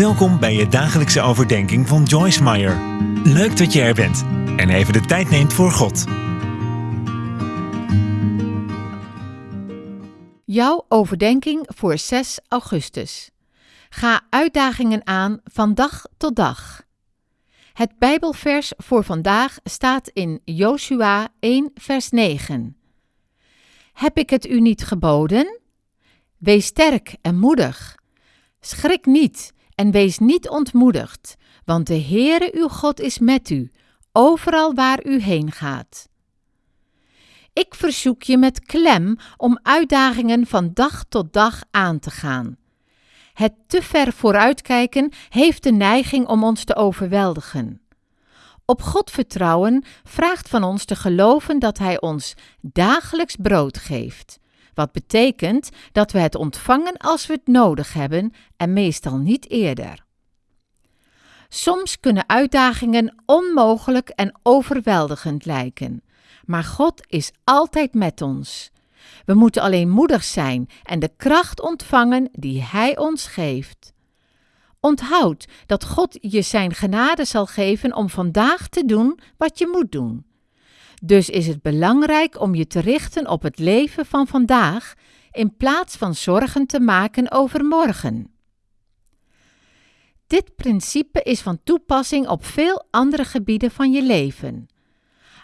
Welkom bij je dagelijkse overdenking van Joyce Meyer. Leuk dat je er bent en even de tijd neemt voor God. Jouw overdenking voor 6 augustus. Ga uitdagingen aan van dag tot dag. Het Bijbelvers voor vandaag staat in Joshua 1, vers 9. Heb ik het u niet geboden? Wees sterk en moedig. Schrik niet en wees niet ontmoedigd, want de Heere uw God is met u, overal waar u heen gaat. Ik verzoek je met klem om uitdagingen van dag tot dag aan te gaan. Het te ver vooruitkijken heeft de neiging om ons te overweldigen. Op God vertrouwen vraagt van ons te geloven dat Hij ons dagelijks brood geeft. Wat betekent dat we het ontvangen als we het nodig hebben en meestal niet eerder. Soms kunnen uitdagingen onmogelijk en overweldigend lijken, maar God is altijd met ons. We moeten alleen moedig zijn en de kracht ontvangen die Hij ons geeft. Onthoud dat God je Zijn genade zal geven om vandaag te doen wat je moet doen. Dus is het belangrijk om je te richten op het leven van vandaag in plaats van zorgen te maken over morgen. Dit principe is van toepassing op veel andere gebieden van je leven.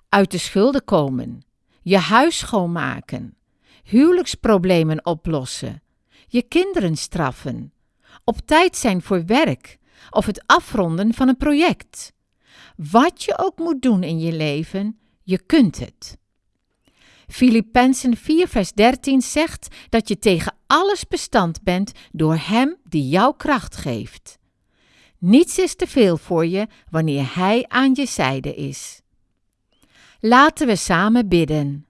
Uit de schulden komen, je huis schoonmaken, huwelijksproblemen oplossen, je kinderen straffen, op tijd zijn voor werk of het afronden van een project. Wat je ook moet doen in je leven, je kunt het. Filippenzen 4 vers 13 zegt dat je tegen alles bestand bent door Hem die jouw kracht geeft. Niets is te veel voor je wanneer Hij aan je zijde is. Laten we samen bidden.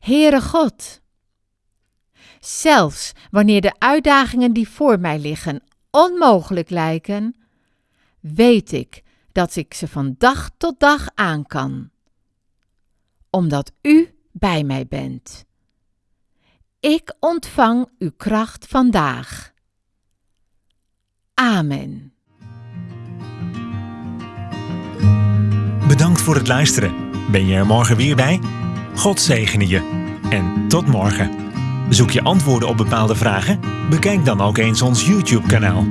Heere God, zelfs wanneer de uitdagingen die voor mij liggen onmogelijk lijken, weet ik dat ik ze van dag tot dag aan kan. Omdat U bij mij bent. Ik ontvang uw kracht vandaag. Amen. Bedankt voor het luisteren. Ben je er morgen weer bij? God zegene je. En tot morgen. Zoek je antwoorden op bepaalde vragen? Bekijk dan ook eens ons YouTube-kanaal.